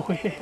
光栄。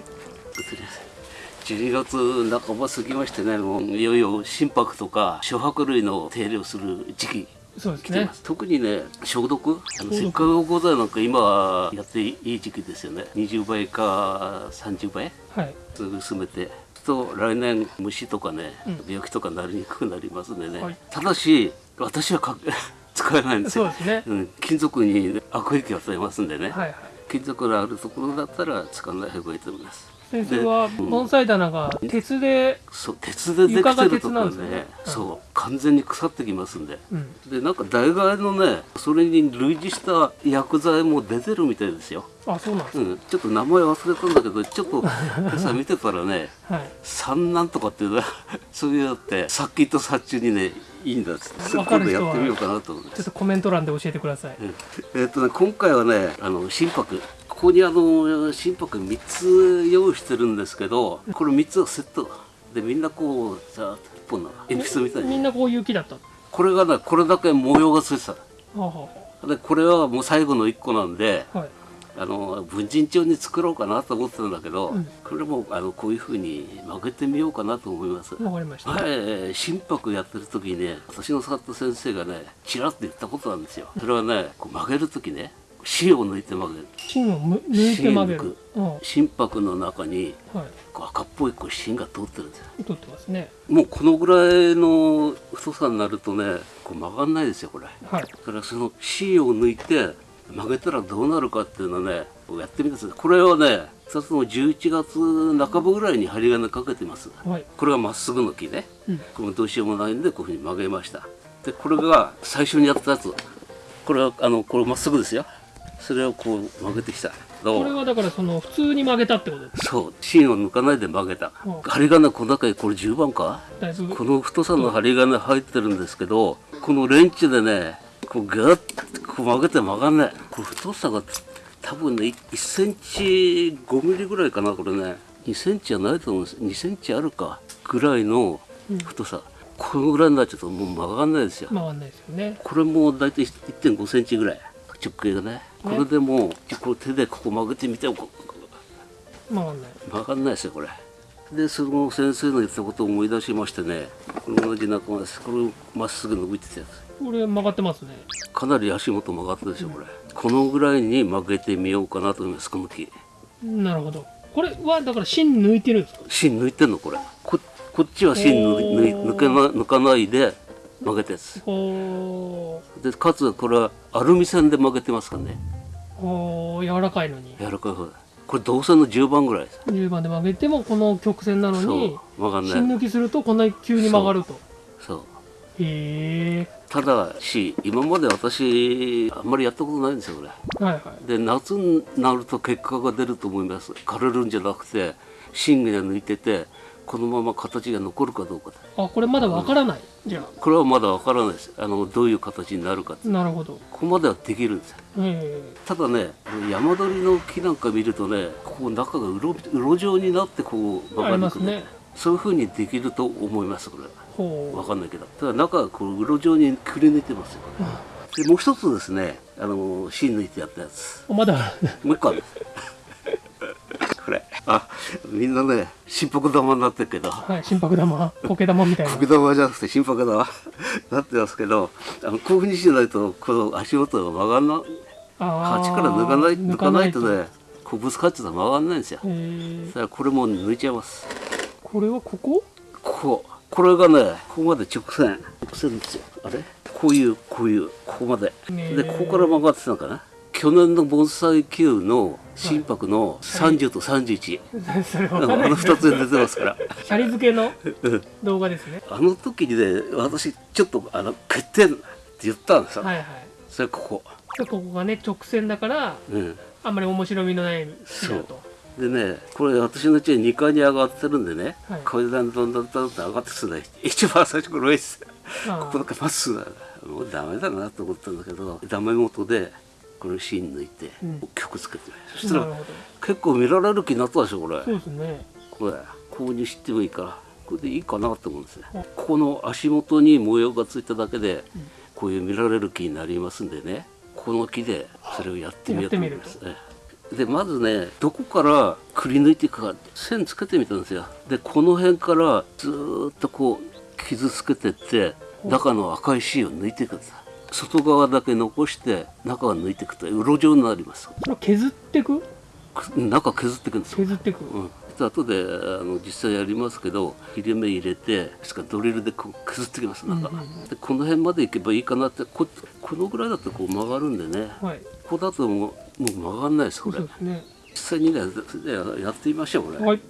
12月半ば過ぎましてねもういよいよ心拍とか諸拍類の手入れをする時期。そうですね。特にね消毒あの毒。せっかくございなんか今やっていい時期ですよね。20倍か30倍？はい。薄めて。と来年虫とかね、うん。病気とかなりにくくなりますんでね、はい。ただし私はか 使えないんですよ。ね。うん、金属に悪影響を与えますんでね、はいはい金属のあるところだったら使わない方がいいと思います。先生は盆栽棚が鉄で、そう鉄でできてるところでねねうんそう完全に腐ってきますんで。うん、でなんか大概のねそれに類似した薬剤も出てるみたいですよ、あそうなんですうん、ちょっと名前忘れたんだけどちょっと 今朝見てたらねはい。三なんとかっていうのは そういうのって殺菌と殺虫にねいいんだっつって今やってみようかなと思うんです。ちょっとコメント欄で教えてください、うん。えっとね今回はねあの心拍。ここにあの心拍3つ用意してるんですけどこれ3つはセットでみんなこうさあ一本の鉛筆みたいに。みんなこういう木だったこれがねこれだけ模様がついてた。はあはでこれはもう最後の1個なんであはいあの文人帳に作ろうかなと思ってたんだけど、うん。これもあのこういうふうに曲げてみようかなと思います。わかりました、はい、心拍やってる時にね私の使った先生がねちらっと言ったことなんですよ。それはねこう曲げる時ね芯を抜いて曲げる。芯をむ抜いて曲げる。うん。は心拍の中にい。こう赤っぽいこう芯が通ってるんですよ。取ってますね。もうこのぐらいの太さになるとねこう曲がんないですよこれ。はい。だからその芯を抜いて曲げたらどうなるかっていうのをねやってみてください。これはね2つの11月半ばぐらいに針金かけてます。はい。これがまっすぐの木ね。うん。これもどうしようもないんでこういうふうに曲げました。でこれが最初にやったやつ。これはあのこれまっすぐですよ。それをこう曲げてきた。これはだからその普通に曲げたってことですそう。芯を抜かないで曲げた。うん針金この中にこれ10番か？この太さの針金入ってるんですけどこのレンチでねこうガッとこう曲げて曲がんないこれ太さが多分ね1センチ5ミリぐらいかなこれね2センチじゃないと思うんです2センチあるかぐらいの太さ、このぐらいになっちゃうともう曲がんないですよ回んないですよねこれも大体1.5センチぐらい直径がねこれでもうこれ手でここ曲げてみても回んない曲がんないですよこれでその先生の言ったことを思い出しましてねこれ同じ仲間ですこれまっすぐ伸びてたやつこれ曲がってますね。かなり足元曲がったでしょこれ、このぐらいに曲げてみようかなと思いますこの木。なるほど。これはだから芯抜いてるんですか？芯抜いてんのこれ。ここっちは芯抜けな抜かないで曲げたやつおー。でかつこれはアルミ線で曲げてますからね。おー柔らかいのに。柔らかい方だ。これ銅線の10番ぐらいです。10番で曲げてもこの曲線なのに曲がん芯ない。抜きするとこんなに急に曲がると。そうへえただし今まで私あんまりやったことないんですよこれ。はいはい。で夏になると結果が出ると思います。枯れるんじゃなくて芯が抜いててこのまま形が残るかどうかあこれまだわからない、じゃこれはまだわからないです。あのどういう形になるかなるほど。ここまではできるんですただね山鳥の木なんか見るとねここ中がうろうろ状になってこうえありますねそういうふうにできると思いますこれ。わかんないけど。ただ中がこううろ状にくり抜いてますよでもう一つですねあの芯抜いてやったやつ。おまだもう一個ある。これ。あみんなね心拍玉になってるけど。はい心拍玉。苔玉みたいな。苔玉じゃなくて心拍玉。なってますけどあのこういうふうにしないとこの足元が曲がんな鉢から抜かない抜かないと。抜ねこうぶつかっちゃったら曲がんないんですよ。へえだからこれも抜いちゃいますこれはここ？ここ。これがねここまで直線。直線ですよ。あれ？こういうこういうここまで。でここから曲がってたのかな？去年の盆栽球の心拍の30と31、それあのわかんない。あの2つで出てますから。シャリ付けのうん。動画ですね。あの時にね私ちょっとあの欠点って言ったんですよ、はいはい。それここ。でここがね直線だからうん。あんまり面白みのない木だとでねこれ私の家2階に上がってるんでね、はい。階段どんどんどんどん上がってくるね 一番最初これ上です。あここだけまっすぐだもうダメだなと思ったんだけどダメ元でこれ芯抜いて、うん。曲つけてそしたら結構見られる気になったでしょこれ。そうですね。これ購入してもいいからこれでいいかなと思うんですねおここの足元に模様がついただけで、こういう見られる木になりますんでねこの木でそれをやってみようと思います、ええでまずねどこからくり抜いていくか線つけてみたんですよ。でこの辺からずーっとこう傷つけてって中の赤い芯を抜いていくんです外側だけ残して中は抜いていくとうろ状になります。それは削ってく？く中削っていくんですよ。削ってく、うん、で後であの実際やりますけど切れ目入れてしかドリルでこう削ってきます中、うんうん。でこの辺まで行けばいいかなってここのぐらいだとこう曲がるんでね。はい。ここだともうもう曲がんないですこれ。そうですね。実際にねややってみましょうこれ、はい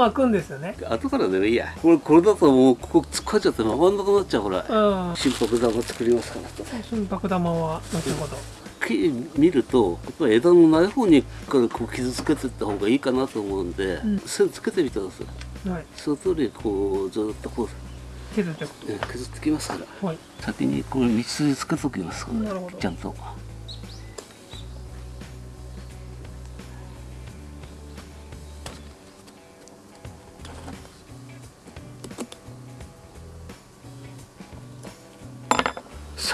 巻くんですよね。後からでもいいや。これこれだともうここ突っ込んじゃって曲がんなくなっちゃうこれうん。心拍玉作りますからと。心拍玉は後ほど。木見ると枝のない方にからこう傷つけていった方がいいかなと思うんで、うん。線つけてみてくださいはい。その通りこうずっとこう削ってくえ削ってきますから。はい。先にこれ道筋つけときますなるほど。ちゃんと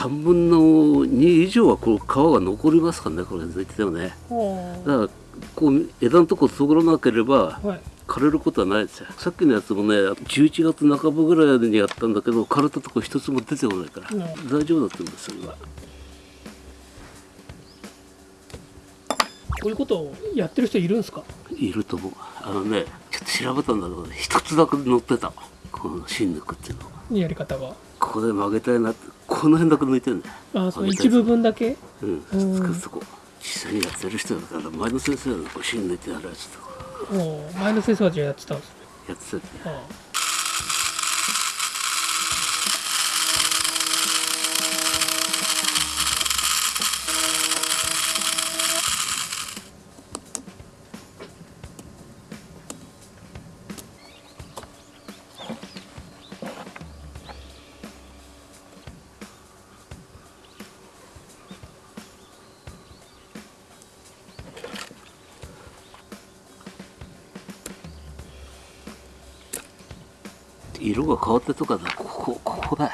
3分の2以上はこう皮が残りますからねこれ抜いててもね。おだからこう枝のとこ通らなければはい。枯れることはないです。よさっきのやつもね11月半ばぐらいにやったんだけど枯れたとこ一つも出てこないから、うん。大丈夫だったんですよ今。こういうことをやってる人いるんですか？いると思う。あのねちょっと調べたんだけどね一つだけ載ってた。この芯抜くっていうのやり方がここで曲げたいなこの辺だけ抜いてんだよ。あその一部分だけ？うん。うん。つくとこ実際にやってる人だから前の先生がこう芯抜いてやるやつとかお前の先生はじゃあやってたんですね。やってたって変わったとかだ。ここここだ。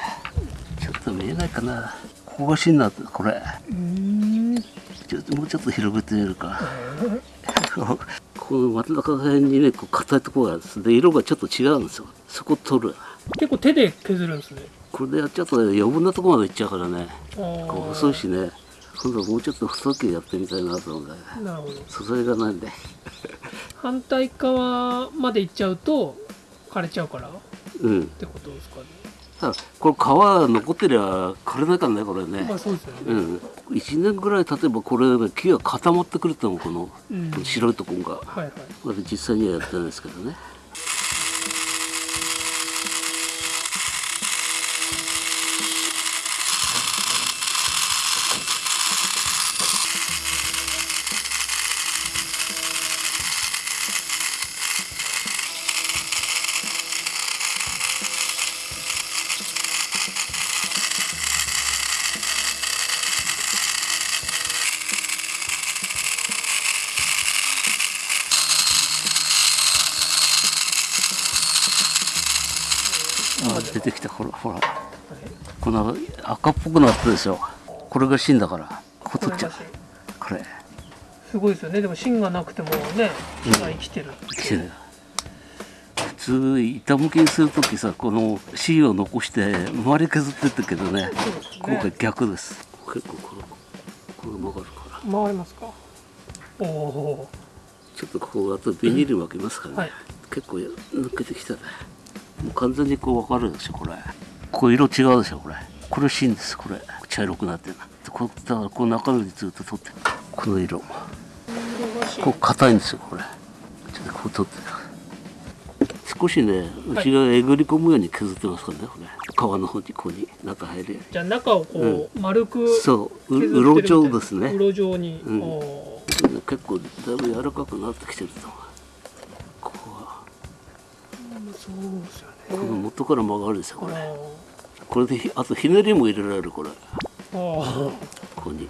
ちょっと見えないかな。ここが芯なんだこれ。うん。ちょっともうちょっと広げてみるか。この真ん中辺にねこう硬いところがあるんです。で色がちょっと違うんですよ。そこ取る。結構手で削るんですね。これでやっちゃうとね余分なところまでいっちゃうからね。あこう細いしね。今度はもうちょっと太くやってみたいなと思うんだよね。なるほど。素材がないんで。反対側まで行っちゃうと枯れちゃうから？っうん。てことですかね。ただこれ皮残ってりゃ枯れないからねこれね。まあそうですよね。うん。1年ぐらい経てばこれ木が固まってくると思うこのうん。白いところが。はいはい。まだ実際にはやってないですけどねあ出てきた。ほらほら。この赤っぽくなったでしょ。これが芯だから。ここ取っちゃう。これ。すごいですよね。でも芯がなくてもね木が生きてる、来てる。普通板向きにする時さこの芯を残して周り削ってったけどね。そうです今回ね逆です。結構これこれ曲がるから。回りますか？おおちょっとこうあとビニール巻きますからね、はい。結構抜けてきたねもう完全にこう分かるでしょこれ。こう色違うでしょこれ。これ芯ですこれ。茶色くなってるでこうだからこう中身でずっと取ってる。この色こう硬いんですよこれ。ちょっとこう取ってる。少しね内側えぐり込むように削ってますからねこれ。皮の方にここに中入るよじゃあ中をこう丸くうにそううろ状ですね。うろ状に、うん。お結構だいぶ柔らかくなってきてると思う。ここは。ーそうですよこのね元から曲がるでしょこれ。あこれでひあとひねりも入れられるこれ。ここに。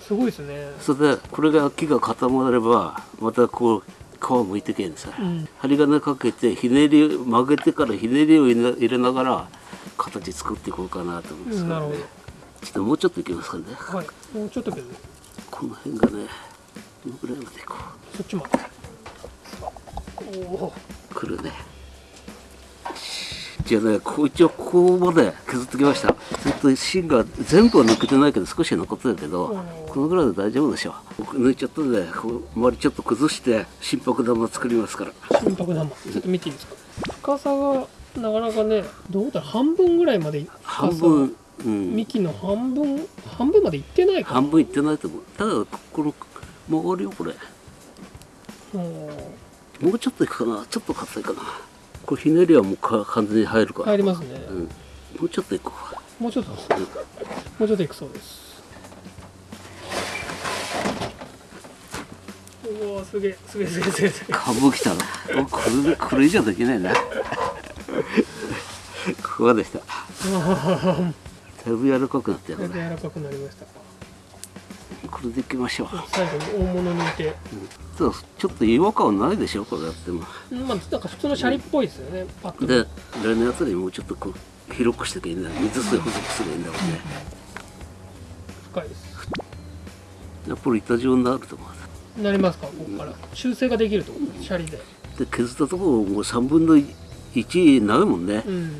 すごいですね。それでこれが木が固まればまたこう皮むいてけんさ、うん。針金かけてひねり曲げてからひねりを入れながら形作っていこうかなと思うんですけど、ね。ちょっともうちょっといきますかね。はい。もうちょっとけどねこの辺がねどのぐらいまでいこそっちまでおおうくるねじゃあねこう一応ここまで削ってきました。ずっと芯が全部は抜けてないけど少し残ってるけどうん。このぐらいで大丈夫でしょう。僕抜いちゃったんでこう周りちょっと崩して心拍玉作りますから。心拍玉。ちょっと見ていいですか？深さがなかなかねどうだ半分ぐらいまで半分うん。幹の半分半分までいってないか。半分いってないと思う。ただこの曲がるよこれ。うん。もうちょっといくかな。ちょっと硬いかなこれひねりはもうか完全に入るから、入りますね、うん、もうちょっといこうもうちょっともうちょっといくそうです。おおすげえすげえすげえすげえ。株来たな。おこれでこれ以上できないな。ここまでした。だいぶ柔らかくなったよだいぶ柔らかくなりましたこれでいきましょう。最後に大物抜いて。ただちょっと違和感はないでしょこれやっても。うんまあなんか普通のシャリっぽいですよね。パックで来年あたりもうちょっとこう広くしてけいいんだ水水補足すればいいんだろうね。深いです。やっぱり板状になると思うなりますか？ここから。修正ができるとシャリで。で削ったところもう3分の1ないもんね。うん。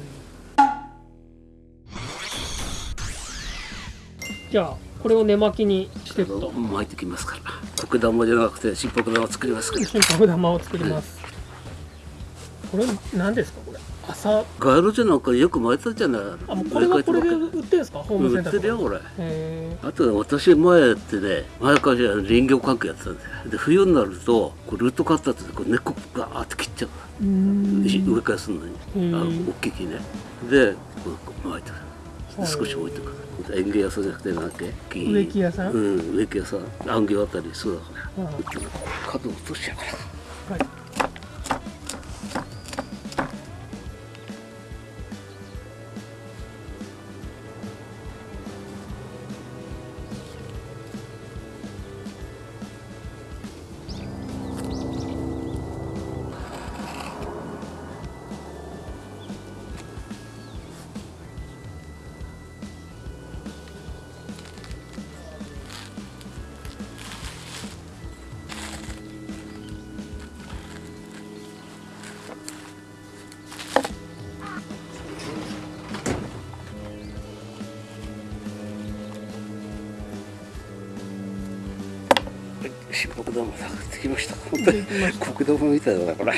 じゃあこれを根巻きにしていくと。巻いてきますから。苔玉じゃなくて心拍玉作りますから。心拍玉を作ります。これ何ですかこれ。朝ガエルじゃなんかよく巻いたじゃない。あもうこれはこれで売ってるんですかホームセ売っンターとか。てるよこれ。へあとね私前ってね前から林業関係やってたんだよ。で冬になるとこうルートカッターってこう根っこガーって切っちゃう植え替えするのに。あの大きい木ね。でこう巻いてる。はい少し置いてく。る園芸屋さんじゃなくてなんだっけ？木植木屋さん？うん植木屋さん。安行あたりそうだから。うん。角落としちゃうから。はい国玉みたいだなこれ。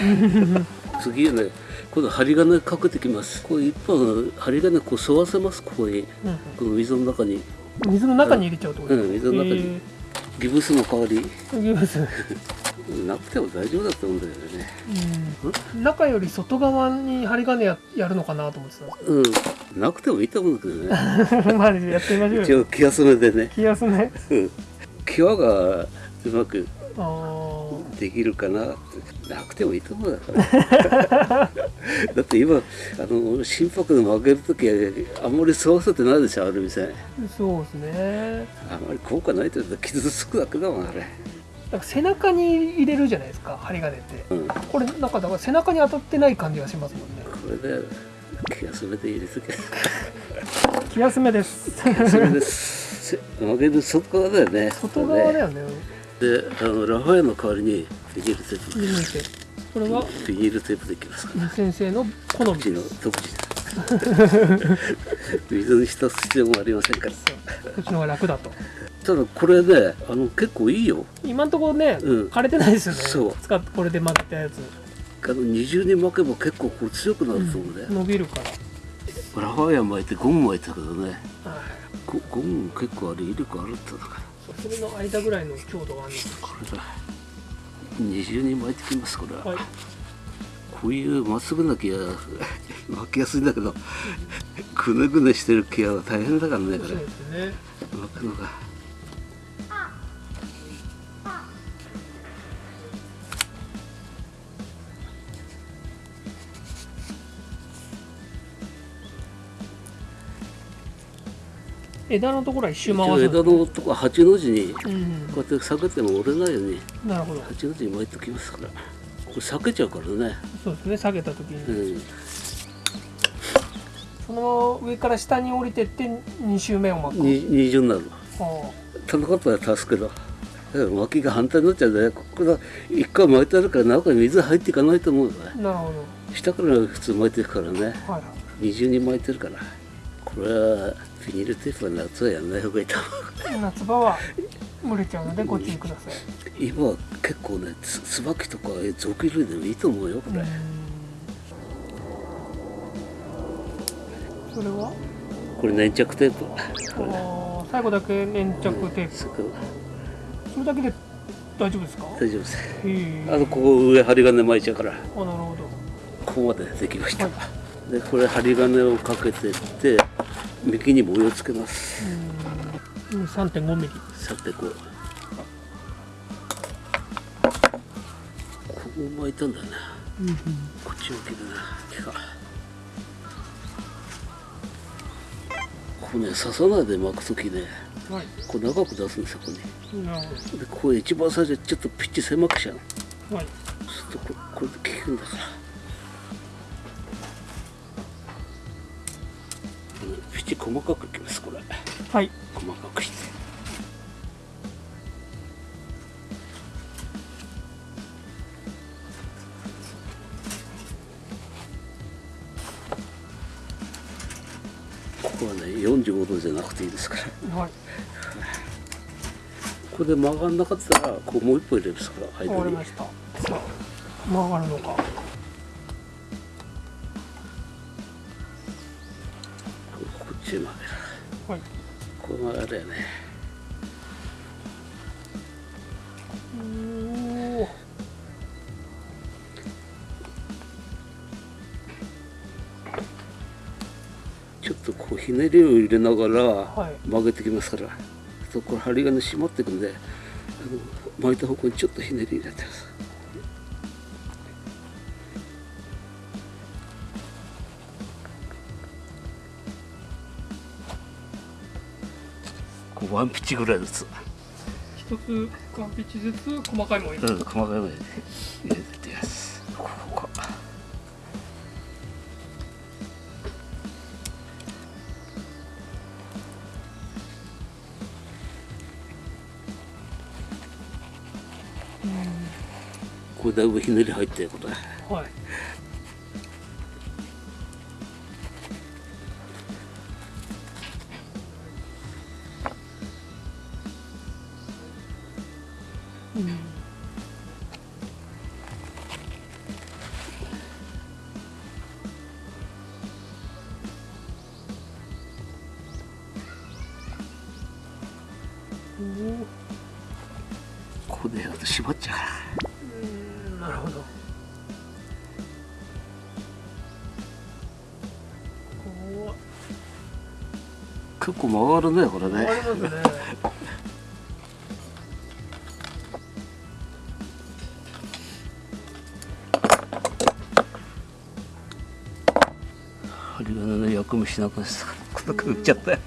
次はね今度針金かけてきます。こう一本針金こう沿わせますここに。うんこの水の中に。うん水の中に入れちゃうと？うん水の中に。ギブスの代わり。えーギブス。なくても大丈夫だと思うんだよね。うん。中より外側に針金ややるのかなと思ってたうん。なくてもいいと思うんだけどね。まあやってみましょうよ。一応気休めでね。気安ねうん。際がうまくあーできるかな？なくてもいいと思うだから。だって今あの心拍で曲げる時あんまり沿わせてないでしょある店そうですね。あんまり効果ないというと傷つくだけだもんあれ。なんか背中に入れるじゃないですか針金って。うん。ここれなんかだから背中に当たってない感じがしますもんね。れで気休めで入れとけ。気休めです。気休めです。せ曲げる外側だよね。外側だよねであのラファエルの代わりにビニールテープ。これは？ビニールテープでいきます。から先生の好み。の独自。水に浸す必要もありませんから。こっちの方が楽だと。ただこれねあの結構いいよ。今んところね、うん。枯れてないですよね。そう。使ってこれで巻いたやつ、あの二重に巻けば結構こう強くなると思うね、伸びるから、ラファエル巻いてゴム巻いたけどね。はい。ゴゴム結構あれ威力あるってだからそれの間ぐらいの強度があるんですこれだ二重に巻いてきますこれは、はい。こういうまっすぐな木は 巻きやすいんだけど ぐねぐねしてる木は大変だからねこれ。そうですね。巻くのが枝のところは一周一回す応枝のとこ八の字にうん。こうやって避けても折れないようになるほど。八の字に巻いておきますから。これ避けちゃうからね。そうですね。下げた時うに、ん。その上から下に降りてって2周目を巻く。に二重になる。は田中とは助けどだから巻きが反対になっちゃうんだよここが一回巻いてあるから中に水入っていかないと思うよね。あなるほど。下から普通巻いてるからね。はいはい。二重に巻いてるから。これはビニールテープは夏はやんない方がいいと思う。夏場は蒸れちゃうのでご注意ください。今は結構ねつ椿とか属類でもいいと思うよこれ、うん。それは？これ粘着テープ。あー最後だけ粘着テープ。そこそれだけで大丈夫ですか？大丈夫です。あとここ上針金巻いちゃうから。あなるほど。ここまでできました、はでこれ針金をかけてって幹に模様つけます。うん。3.5ミリ。さてこうここ巻いたんだよねうんこっちを切るなここね刺さないで巻くときねはい。こう長く出すんですよここに。でこう一番最初ちょっとピッチ狭くしちゃう。どはい。そうするとここれで効くんだから細かくいきますこれ。はい。細かくして。ここはね45度じゃなくていいですから。はい。これで曲がんなかったらこうもう一歩入れるですから間に。曲がるのかはい。こう曲がるよね。ちょっとこうひねりを入れながらはい。曲げてきますから、そうこれ針金締まっていくんであの巻いた方向にちょっとひねり入れてますワンピッチぐらいずつ、一つワンピッチずつ細かいもん入れうん、細かいのに入れてってますこここれだいぶひねり入ってることだはいうん。ここでっちゃううんなるほど。こ結構曲がるねこれうあねりますね しなくなっこんなくっちゃったよ。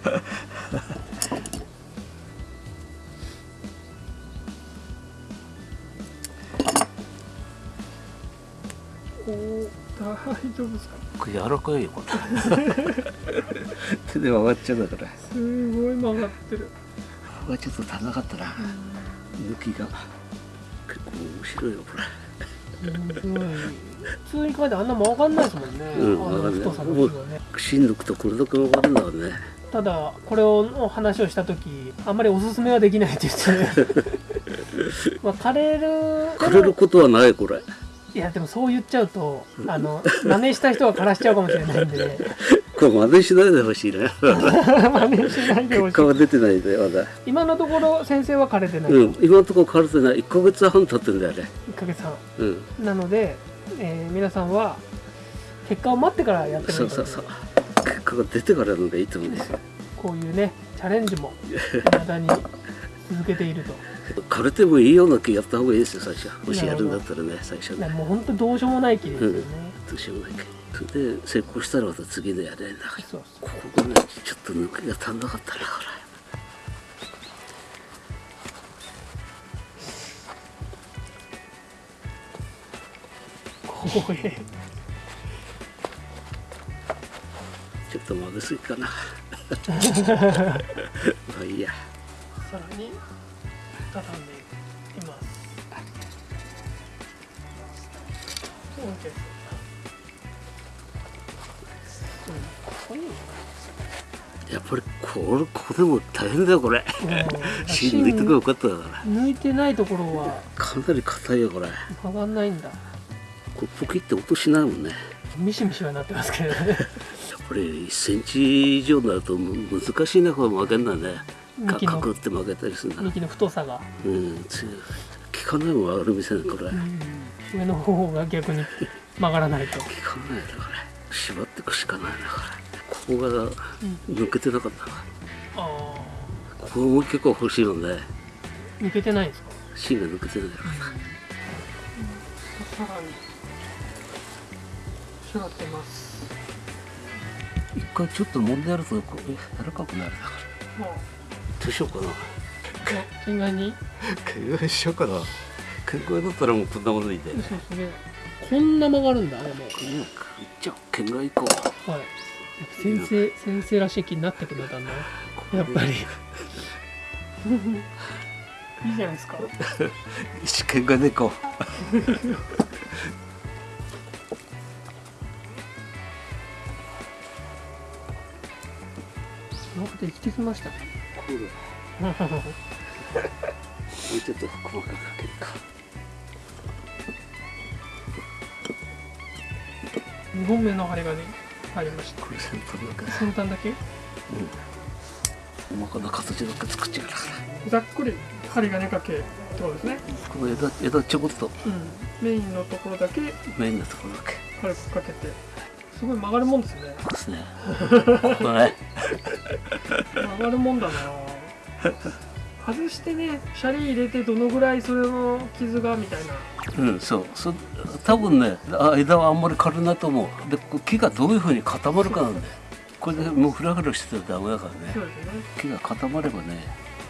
おー大丈夫ですか？これ柔らかいよこれ。手で曲がっちゃうだから。すごい曲がってる。ここがちょっと足らなかったな。抜きが結構面白いよこれ。面白い普通に書いてあんな曲がんないですもんね、うんあの太さの木はね。とこれだけ曲がるんだろうね。ただこれをの話をした時あんまりおすすめはできないって言って。まあ枯れる枯れることはないこれ。いやでもそう言っちゃうとあの真似した人は枯らしちゃうかもしれないんで。これ真似しないでほしいね 真似しないでほしい。結出てないでまだ。今のところ先生は枯れてない、うん今のところ枯れてない。1ヶ月半経ってんだよね。1ヶ月半。うん。なので、えー皆さんは結果を待ってからやってもいいそうそうそう。結果が出てからのがいいと思うんですよ。こういうねチャレンジも未だに続けていると。枯れてもいいような気やった方がいいですよ最初。もしやるんだったらね最初。ねもう本当どうしようもない気ですよね、どうしようもない。かそれで成功したらまた次のやれんだからそう。ここがねちょっと抜きが足んなかったなこれおいちょっと曲げすぎかな。まあいいや。さらに畳んでいきますそうですやっぱりこれこれも大変だよこれ。うん。芯抜いてくよかっただから。抜いてないところは。かなり硬いよこれ。曲がんないんだこれポキって音しないもんね。ミシミシはなってますけどね。やっぱり1センチ以上になるとむ難しいね。これ曲げんのはねかくって曲げたりするんだ幹の太さが、うん。つ効かないもんある店ねこれ。効かうん。上の方が逆に曲がらないと。ないだから縛っていくしかないなこれ。ここが抜けてなかったな。あここも結構欲しいのねあ抜けてないんですか？芯が抜けてないから。さらに仕上がってます。一回ちょっと揉んでやるとこう柔らかくなるだかもうら。どう。しようかな県外に？県外しようかな。県外だったらもうこんなものいいでそうですね。こんな曲がるんだでも。いっちゃおう県外行こはい。先生先生らしい気になってくるだんだ。やっぱり。いいじゃないですか。一県外で なんかで生きてきましたね。もうちょっと細かくかけるか。2本目の針金入りました。これ先端だけ？先端だけ細かな形だけ作っちゃうから。ざっくり針金かけってことですね。この枝枝ちょこっと。うん。メインのところだけ。メインのところだけ。軽くかけて。すごい曲がるもんですね。ですね。ここね曲がるもんだな。外してねシャリ入れてどのぐらいそれの傷がみたいな。うんそう。そ多分ねあ枝はあんまり軽いなと思う。で木がどういうふうに固まるかなんだよ。これでもうフラフラしてたらダメだからね。ね。木が固まればね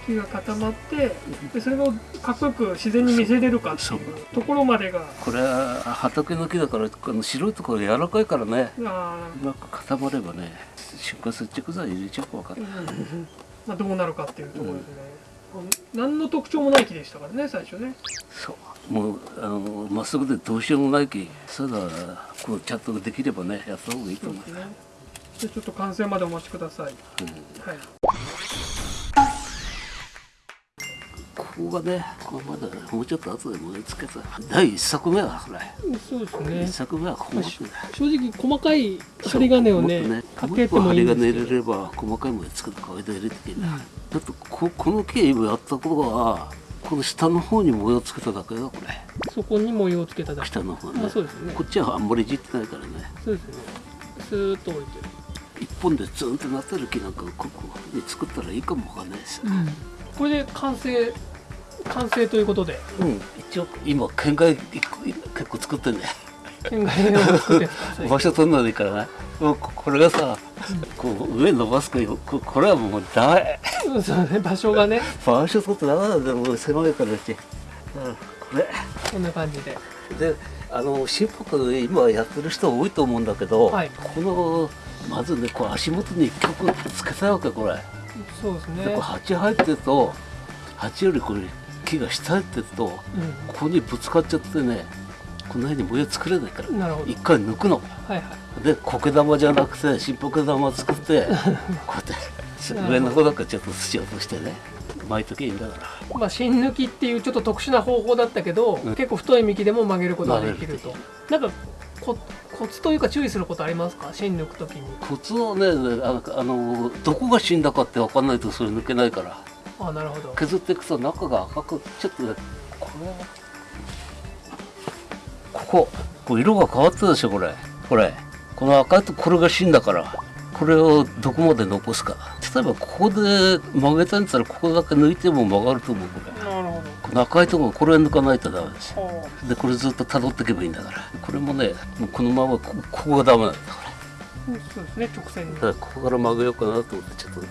木が固まってでそれをかっこよく自然に見せれるかっていうところまでが。これは畑の木だからこの白いところ柔らかいからね。あうまく固まればね出荷接着剤入れちゃうか分かんー、ないうん。まあ、どうなるかっていうところですね、何の特徴もない木でしたからね最初ね。そう。もうあのまっすぐでどうしようもない木。ただこうちゃんとできればねやった方がいいと思う。そうですね。でちょっと完成までお待ちください。はいここがねここまだもうちょっと後で盛り付けた。第一作目はこれ。そうです一ね作目はここまで正直細かい針金をねもっとかけてもいいん針金入れれば細かいもの作って間入れていいんだ、だってここの木今やったことはこの下の方に模様つけただけだこれ。そこに模様をつけただけ。下の方ね、まあそうですね。こっちはあんまりいじってないからね。そうですね。スーッと置いて一本でツンってなってる木なんかここに作ったらいいかもわかんないですよ、これで完成完成ということで。うん、一応今県外結構作ってんだよ県外を作って 場所取んのでいいからねもうここれがさこう上伸ばすかよここれはもうダメ。うんそうね場所がね。場所取ってダメなんだよもう狭いからうち、うん、これ。こんな感じで。であの心拍で今やってる人多いと思うんだけど、はい。このまずねこう足元に一曲つけたいわけこれ、そうですね。でこう鉢入ってると鉢よりこれ木が下入ってるとここにぶつかっちゃってねこんなふうに模様作れないから一回抜くの。はいはい。で苔玉じゃなくて心拍玉作って こうやって上の方だけちょっと土落としてね巻いときゃいいんだから。まあ芯抜きっていうちょっと特殊な方法だったけど、うん。結構太い幹でも曲げることができると。曲なんかこコツというか注意することありますか？芯抜くときに。コツをねあのあのどこが死んだかって分かんないとそれ抜けないからあなるほど。削っていくと中が赤くちょっとねこれこここう色が変わったでしょこれ。これ。この赤いとこれが芯だから。これをどこまで残すか。例えばここで曲げたんだったらここだけ抜いても曲がると思うこれ。なるほこの赤いところこれ抜かないとダメですどでこれずっと辿っていけばいいんだから。これもねもうこのままこここがダメなんだこそうですね直線だからここから曲げようかなと思ってちょっと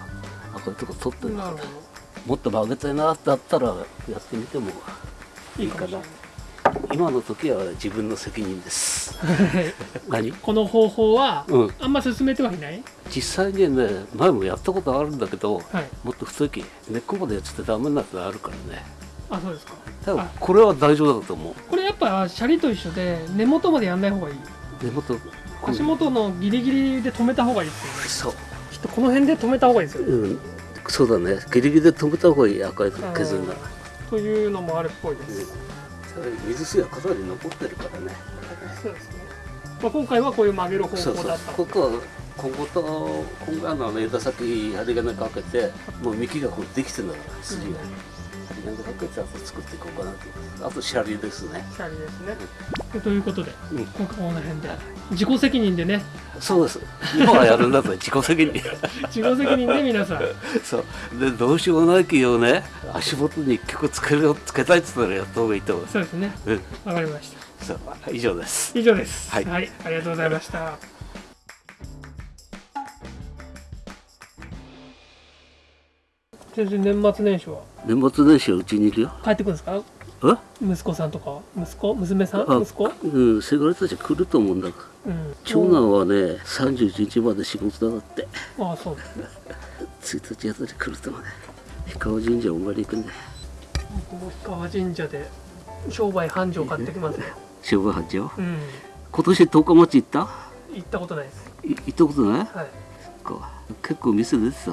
赤いとこ取ってるなるほもっと曲げたいなってあったらやってみてもどいいかな。い今の時は自分の責任です。何？この方法は、うん。あんま進めてはいない？実際にね前もやったことあるんだけどはい。もっと太き根っこまでやっちゃってダメなやつあるからね。あそうですか。多分あ。これは大丈夫だと思う。これやっぱシャリと一緒で根元までやんない方がいい。根元。足元のギリギリで止めた方がいいですよね。そう。きっとこの辺で止めた方がいいですよね。うんそうだね。ギリギリで止めた方がいい赤い削るなら。というのもあるっぽいです、水水がかなり残ってるからね。そうですね、まあ、今回はこういう曲げる方そうそう。法だったここはここと今回の枝先針金かけてもう幹がこうできてるんだから筋が針金かけてあと作っていこうかなとあとシャリですね。シャリですね、ということでうん。今回この辺で。自己責任でね。そうです。今はやるんだったら自己責任。自己責任で皆さん。そう。でどうしようもないけどね。足元に一曲つけるつけたいって言ったらやった方がいいと思う。そうですね。うん。わかりました。そう。以上です。以上です。はい。ありがとうございました。先生年末年始は？年末年始はうちにいるよ。帰ってくるんですか？え？息子さんとか？息子？娘さん？あ息子？うんせがれたち来ると思うんだが。うん。長男はね31日まで仕事だって。ああそう。ですね1日あたり来ると思うね氷川神社お参り行くんだよ。僕も氷川神社で商売繁盛買ってきますよ 商売繁盛？うん。今年十日町行った？行ったことないです。い行ったことない？はい。結構店出てた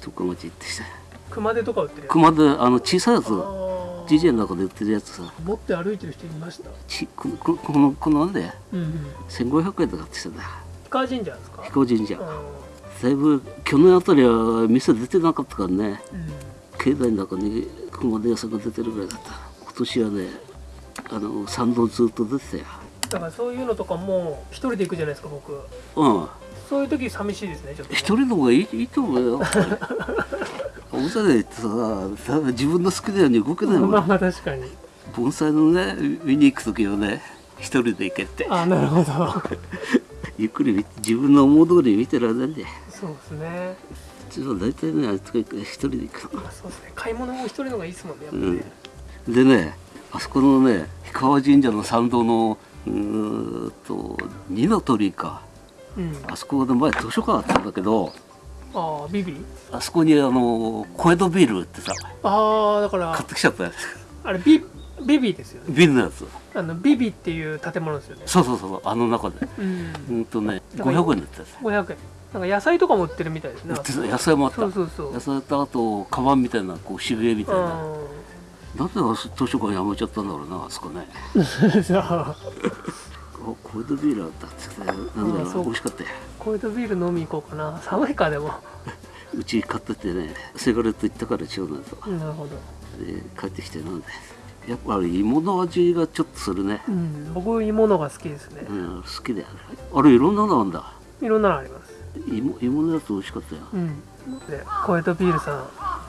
十日町行ってきた熊手とか売ってるやつ？熊であの小さいやつあー。ジジェの中で売ってるやつさ持って歩いてる人いました？ちこここのこのなんでうんうん。1500円とかって言ってた氷川神社ですか？氷川神社。うだいぶ去年あたりは店出てなかったからね。んうん。境内の中に熊手屋さんが出てるぐらいだった。今年はねあの参道ずっと出てたよ。だからそういうのとかも一人で行くじゃないですか僕。うん。そういう時寂しいですねちょっとね。一人の方がいいいいと思うよ 大勢で行ってささ自分の好きなように動けないもん、まあまあ確かに。盆栽のね見に行く時はね一人で行けって。あなるほど。ゆっくり自分の思う通り見てられないんでそうですね。ちょっと大体ねあいつが一人で行くそうですね。買い物も一人の方がいいですもんねやっぱね、でねあそこのね氷川神社の参道のうーんと二の鳥居か。うん。あそこで前図書館あったんだけどああビビあそこにあの小江戸ビールってさああだから買ってきちゃったよあれビビビですよね。ビールのやつ。あのビビっていう建物ですよね。そうそうそうあの中で。うん。うんとねだから500円だったやつ。500円。なんか野菜とかも売ってるみたいですね。売ってた。野菜もあった。そうそうそう。野菜とあとカバンみたいなこう渋谷みたいな。なんで図書館やめちゃったんだろうなあそこね。うんじゃああ小江戸ビールあったって言ってなんだろう美味しかったよコールドビール飲み行こうかな。寒いかでも。うち買っててねセガレット行ったから長男となるほど。で帰ってきて飲んで。やっぱり芋の味がちょっとするね。うん僕芋のが好きですね。うん好きだよあれいろんなのあんだ。いろんなのあります。芋芋のやつ美味しかったよ。うん。でコエトビールさん。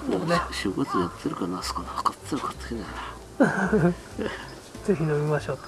もね正月やってるかなあそこな買ってたら買ってきたよなぜひ飲みましょうと